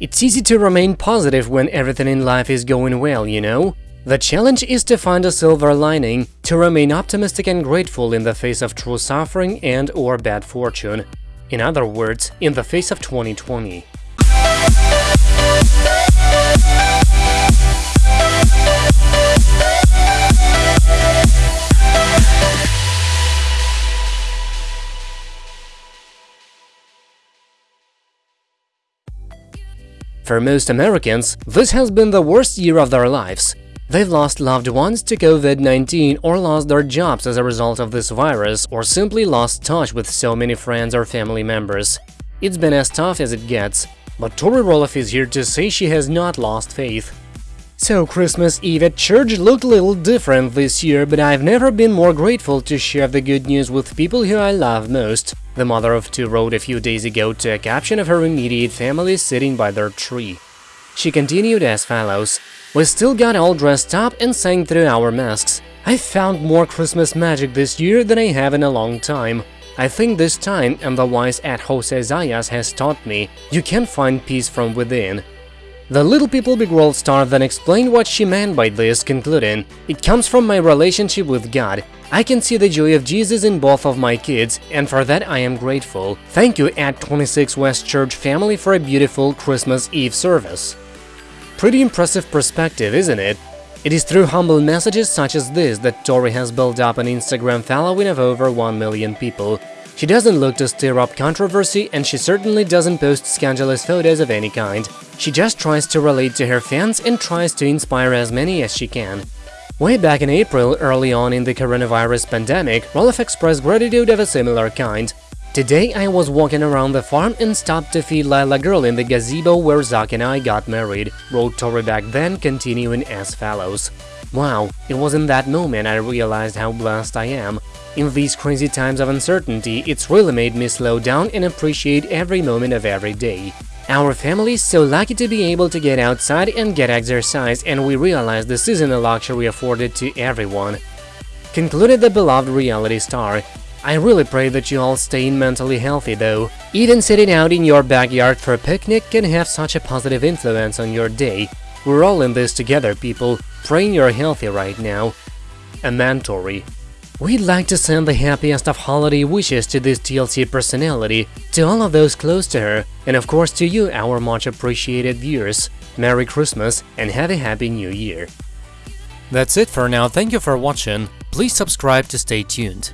It's easy to remain positive when everything in life is going well, you know? The challenge is to find a silver lining, to remain optimistic and grateful in the face of true suffering and or bad fortune. In other words, in the face of 2020. For most Americans, this has been the worst year of their lives. They've lost loved ones to COVID-19 or lost their jobs as a result of this virus or simply lost touch with so many friends or family members. It's been as tough as it gets, but Tori Roloff is here to say she has not lost faith. So Christmas Eve at church looked a little different this year, but I've never been more grateful to share the good news with people who I love most. The mother of two wrote a few days ago to a caption of her immediate family sitting by their tree. She continued as follows, We still got all dressed up and sang through our masks. I found more Christmas magic this year than I have in a long time. I think this time, and the wise at Jose Zayas has taught me, you can find peace from within. The Little People Big World star then explained what she meant by this, concluding, It comes from my relationship with God. I can see the joy of Jesus in both of my kids, and for that I am grateful. Thank you at 26 West Church family for a beautiful Christmas Eve service. Pretty impressive perspective, isn't it? It is through humble messages such as this that Tori has built up an Instagram following of over 1 million people. She doesn't look to stir up controversy and she certainly doesn't post scandalous photos of any kind. She just tries to relate to her fans and tries to inspire as many as she can. Way back in April, early on in the coronavirus pandemic, Roloff expressed gratitude of a similar kind. Today I was walking around the farm and stopped to feed Lilah girl in the gazebo where Zach and I got married, wrote Tori back then, continuing as follows. Wow, it was in that moment I realized how blessed I am. In these crazy times of uncertainty, it's really made me slow down and appreciate every moment of every day. Our family is so lucky to be able to get outside and get exercise, and we realize this isn't a luxury afforded to everyone. Concluded the beloved reality star. I really pray that you all stay mentally healthy though. Even sitting out in your backyard for a picnic can have such a positive influence on your day. We're all in this together, people. Praying you're healthy right now. A Tori. We'd like to send the happiest of holiday wishes to this TLC personality, to all of those close to her, and of course to you, our much appreciated viewers. Merry Christmas and have a Happy New Year! That's it for now, thank you for watching, please subscribe to stay tuned.